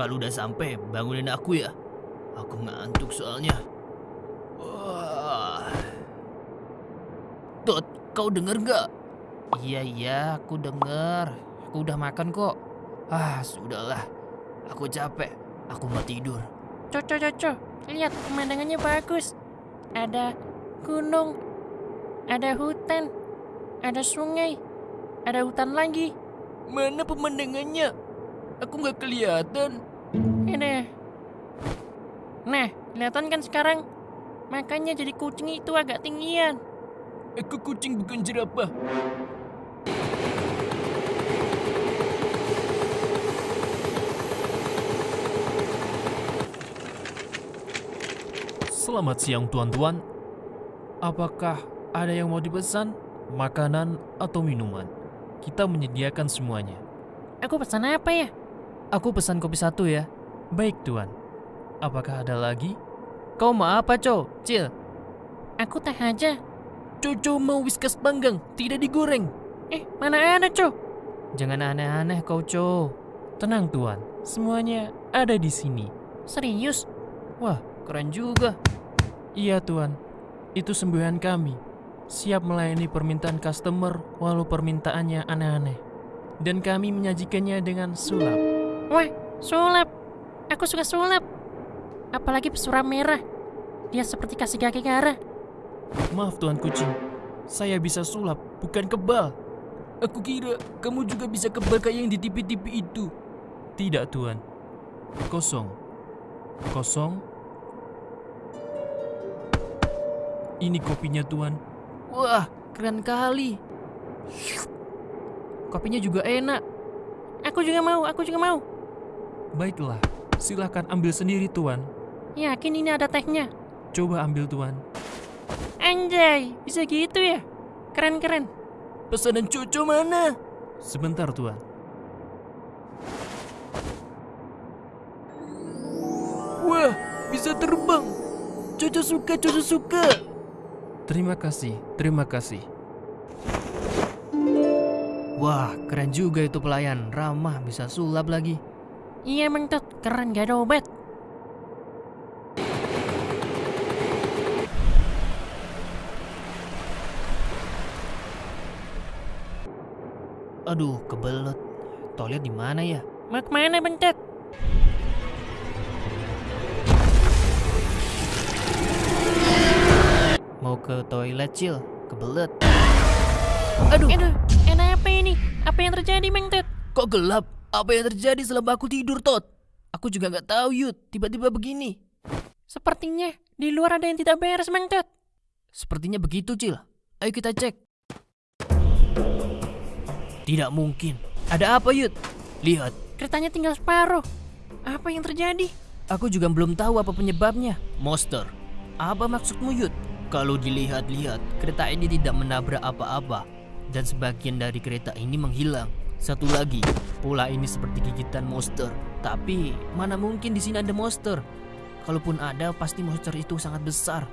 Kalau udah sampai bangunin aku ya. Aku ngantuk soalnya. Wah. Dot, kau denger gak? Iya iya, aku denger. Aku udah makan kok. Ah, sudahlah. Aku capek. Aku mau tidur. Coco, coco, lihat pemandangannya bagus. Ada gunung, ada hutan, ada sungai, ada hutan lagi. Mana pemandangannya? Aku nggak kelihatan. Ini. Nah, kelihatan kan sekarang? Makanya jadi kucing itu agak tinggian. Aku kucing bukan jerapah. Selamat siang tuan-tuan. Apakah ada yang mau dipesan? Makanan atau minuman? Kita menyediakan semuanya. Aku pesan apa ya? Aku pesan kopi satu ya. Baik tuan. Apakah ada lagi? Kau mau apa, Co? Cil. Aku teh aja. Coco mau whiskas panggang, tidak digoreng. Eh, mana ada, Co? Jangan aneh-aneh kau, Co. Tenang tuan, semuanya ada di sini. Serius? Wah, Keren juga. iya tuan. Itu semboyan kami. Siap melayani permintaan customer walau permintaannya aneh-aneh. Dan kami menyajikannya dengan sulap. Wah, sulap. Aku suka sulap. Apalagi pesuram merah. Dia seperti kasih kaki garah. Maaf tuan kucing, saya bisa sulap, bukan kebal. Aku kira kamu juga bisa kebal kayak yang di TV-TV itu. Tidak tuan. Kosong. Kosong. Ini kopinya tuan. Wah, keren kali. Kopinya juga enak. Aku juga mau, aku juga mau. Baiklah, silahkan ambil sendiri tuan. Yakin ini ada tehnya? Coba ambil tuan. Anjay, bisa gitu ya? Keren-keren. Pesanan Coco mana? Sebentar tuan. Wah, bisa terbang. Coco suka, Coco suka. Terima kasih, terima kasih. Wah, keren juga itu pelayan. Ramah, bisa sulap lagi. Iya, mentot. Keren, gak ada obat. Aduh, kebelet. Toilet di mana ya? Mau ke mana, bentet? Mau ke toilet, Cil. Kebelet. Aduh. Aduh, enak apa ini? Apa yang terjadi, Mentot? Kok gelap? Apa yang terjadi selama aku tidur, Tot? Aku juga nggak tahu, Yud. Tiba-tiba begini. Sepertinya di luar ada yang tidak beres, Mentot. Sepertinya begitu, Cil. Ayo kita cek. Tidak mungkin. Ada apa, Yud? Lihat. Keretanya tinggal separuh. Apa yang terjadi? Aku juga belum tahu apa penyebabnya. Monster. Apa maksudmu, Yud? Kalau dilihat-lihat, kereta ini tidak menabrak apa-apa. Dan sebagian dari kereta ini menghilang. Satu lagi, pola ini seperti gigitan monster. Tapi, mana mungkin di sini ada monster? Kalaupun ada, pasti monster itu sangat besar.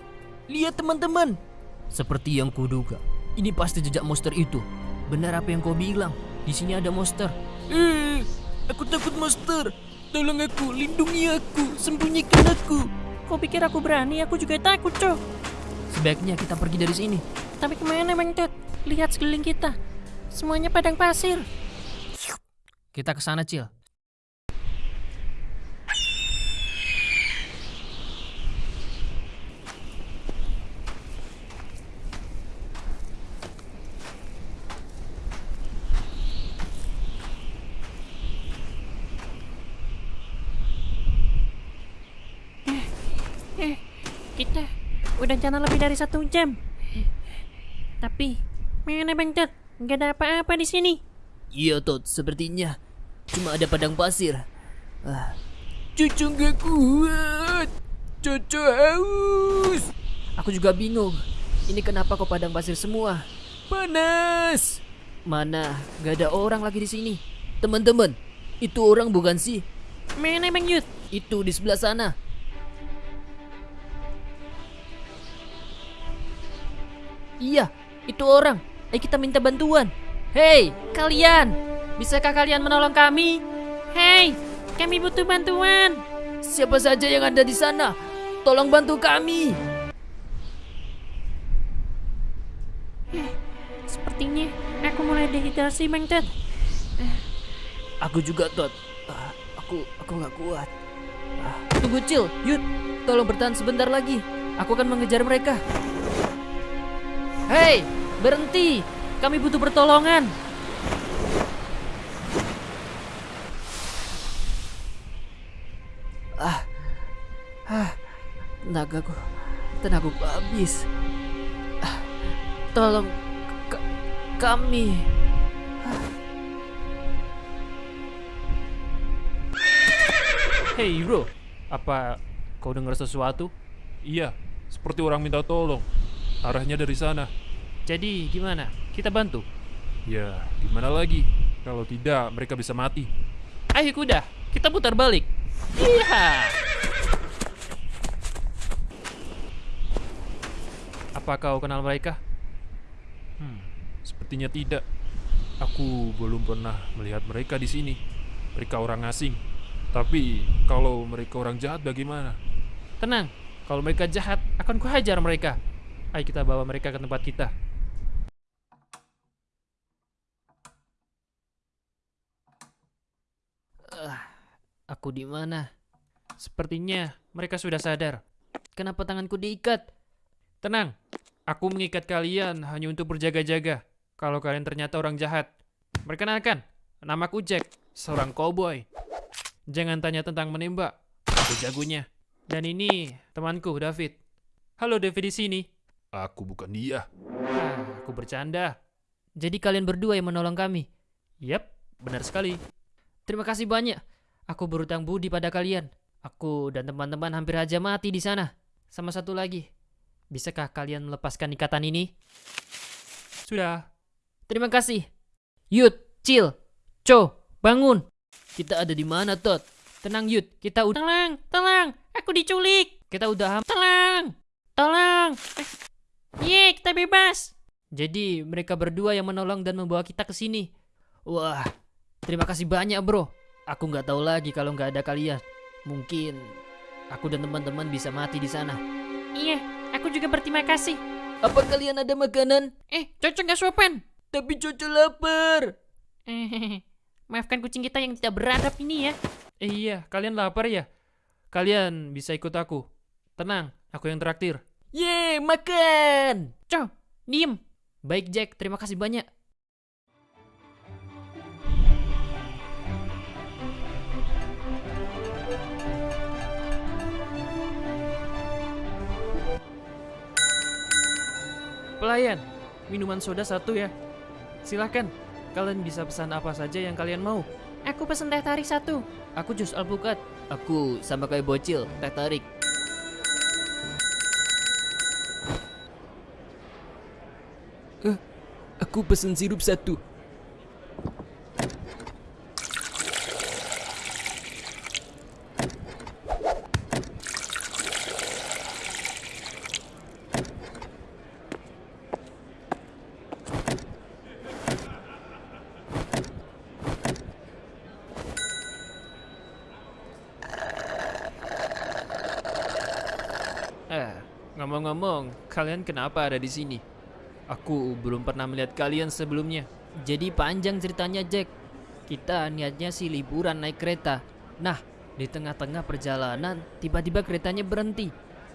Lihat teman-teman. Seperti yang kuduga. Ini pasti jejak monster itu. Benar apa yang kau bilang. Di sini ada monster. Eh, aku takut monster. Tolong aku, lindungi aku, sembunyikan aku. Kau pikir aku berani? Aku juga takut, Cok. Sebaiknya kita pergi dari sini. Tapi ke mana, Mentot? Lihat sekeliling kita. Semuanya padang pasir. Kita ke sana, Cil. Eh, kita udah jalan lebih dari satu jam. Tapi, mana Mentot? Gak ada apa-apa di sini. Iya, Tot, sepertinya cuma ada padang pasir. Ah. Cucu gak kuat. Cucu haus. Aku juga bingung. Ini kenapa kok padang pasir semua? Panas. Mana? Gak ada orang lagi di sini. Teman-teman, itu orang bukan sih? Mana Bang Yud? Itu di sebelah sana. Iya, itu orang. Ayo kita minta bantuan. Hei, kalian! Bisakah kalian menolong kami? Hei, Kami butuh bantuan. Siapa saja yang ada di sana, tolong bantu kami. Sepertinya aku mulai dehidrasi, Bang Ted. Aku juga, Tot. Ah, aku aku nggak kuat. Ah, Tunggu, Cil. Yud, tolong bertahan sebentar lagi. Aku akan mengejar mereka. Hei, berhenti. Kami butuh pertolongan. Ah, ah, tenagaku, tenagaku habis. Ah, tolong ka- kami. Hei bro, apa kau dengar sesuatu? Iya, seperti orang minta tolong. Arahnya dari sana. Jadi gimana? Kita bantu? Ya, gimana lagi? Kalau tidak, mereka bisa mati. Ayo kuda, kita putar balik. Iya. Apa kau kenal mereka? Hmm, sepertinya tidak. Aku belum pernah melihat mereka di sini. Mereka orang asing. Tapi kalau mereka orang jahat bagaimana? Tenang, kalau mereka jahat, akan kuhajar mereka. Ayo kita bawa mereka ke tempat kita. Aku di mana? Sepertinya mereka sudah sadar. Kenapa tanganku diikat? Tenang, aku mengikat kalian hanya untuk berjaga-jaga. Kalau kalian ternyata orang jahat. Perkenalkan, namaku Jack, seorang cowboy. Jangan tanya tentang menembak, aku jagonya. Dan ini temanku, David. Halo David di sini. Aku bukan dia. Ah, aku bercanda. Jadi kalian berdua yang menolong kami. Yap, benar sekali. Terima kasih banyak. Aku berutang budi pada kalian. Aku dan teman-teman hampir aja mati di sana. Sama satu lagi. Bisakah kalian melepaskan ikatan ini? Sudah. Terima kasih. Yud, Cil, Cho, bangun. Kita ada di mana, Tot? Tenang, Yud. Kita udah Tolong, tolong, aku diculik. kita udah ham- Tolong, tolong. Eh, Ye, kita bebas. Jadi mereka berdua yang menolong dan membawa kita ke sini. Wah, terima kasih banyak, Bro. Aku nggak tahu lagi kalau nggak ada kalian. Mungkin aku dan teman-teman bisa mati di sana. Iya, aku juga berterima kasih. Apa kalian ada makanan? Eh, cocok gak sopan? Tapi Coco lapar. Eh, maafkan kucing kita yang tidak beradab ini ya. Eh iya, kalian lapar ya? Kalian bisa ikut aku. Tenang, aku yang traktir. Yeay, makan! Cow, diem. Baik Jack, terima kasih banyak. Pelayan, minuman soda satu ya. Silahkan, kalian bisa pesan apa saja yang kalian mau. Aku pesen teh tarik satu. Aku jus alpukat. Aku sama kayak bocil, teh tarik. Eh, aku pesen sirup satu. Eh, ngomong-ngomong, kalian kenapa ada di sini? Aku belum pernah melihat kalian sebelumnya. Jadi panjang ceritanya Jack. Kita niatnya sih liburan naik kereta. Nah, di tengah-tengah perjalanan tiba-tiba keretanya berhenti.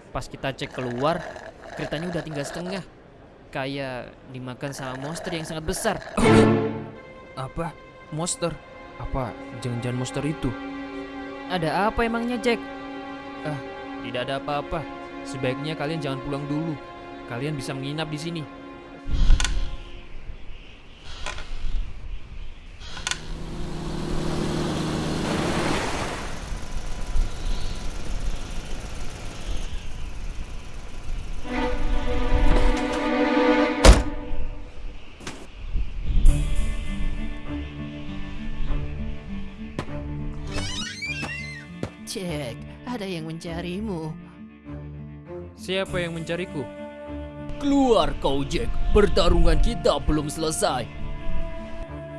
Pas kita cek keluar, keretanya udah tinggal setengah. Kayak dimakan sama monster yang sangat besar. Apa? Monster? Apa jangan-jangan monster itu? Ada apa emangnya Jack? Tidak ada apa-apa. Sebaiknya kalian jangan pulang dulu. Kalian bisa menginap di sini. Jack, ada yang mencarimu. Siapa yang mencariku? Keluar kau, Jack. Pertarungan kita belum selesai.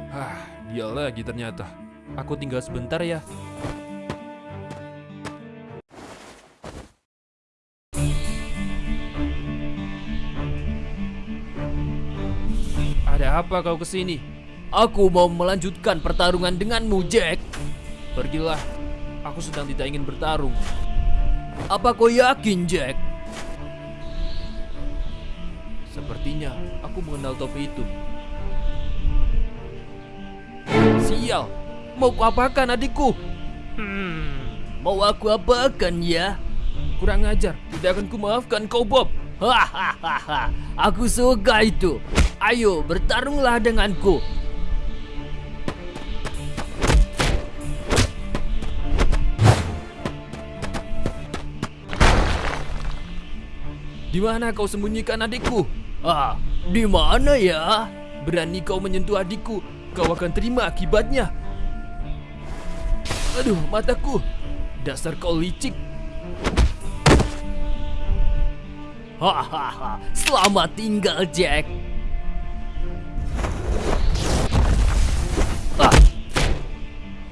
Hah, dia lagi ternyata. Aku tinggal sebentar ya. Ada apa kau ke sini? Aku mau melanjutkan pertarungan denganmu, Jack. Pergilah. Aku sedang tidak ingin bertarung. Apa kau yakin, Jack? Sepertinya aku mengenal topi itu. Sial, mau ku apakan adikku? Hmm, Mau aku apakan ya? kurang ajar. Tidak akan kumaafkan kau, Bob. Hahaha, aku suka itu. Ayo bertarunglah denganku. Di mana kau sembunyikan adikku? Ah, di mana ya? Berani kau menyentuh adikku, kau akan terima akibatnya. Aduh, mataku. Dasar kau licik. Hahaha, selamat tinggal Jack. Ah,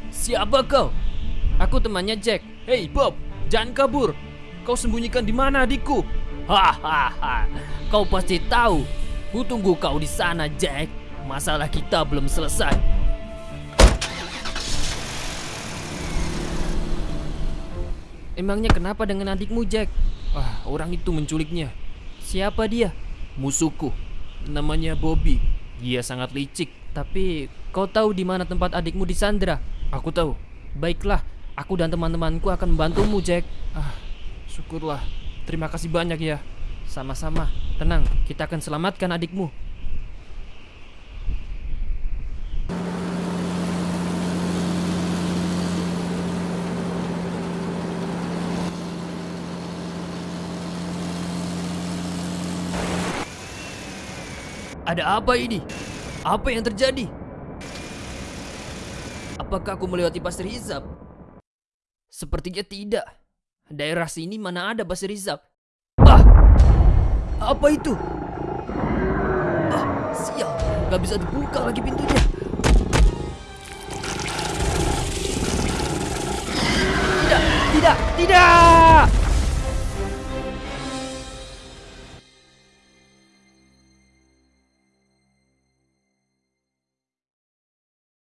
siapa kau? Aku temannya Jack. Hei, Bob, jangan kabur. Kau sembunyikan di mana adikku? Hahaha, kau pasti tahu. Ku tunggu kau di sana, Jack. Masalah kita belum selesai. Emangnya kenapa dengan adikmu, Jack? Wah, orang itu menculiknya. Siapa dia? Musuhku. Namanya Bobby. Dia sangat licik. Tapi kau tahu di mana tempat adikmu disandra? Aku tahu. Baiklah, aku dan teman-temanku akan membantumu, Jack. Ah, syukurlah. Terima kasih banyak ya. Sama-sama. Tenang, kita akan selamatkan adikmu. Ada apa ini? Apa yang terjadi? Apakah aku melewati pasir hisap? Sepertinya tidak. Daerah sini mana ada pasir hisap? Ah! Apa itu? Ah, sial. Gak bisa dibuka lagi pintunya. Tidak, tidak, tidak!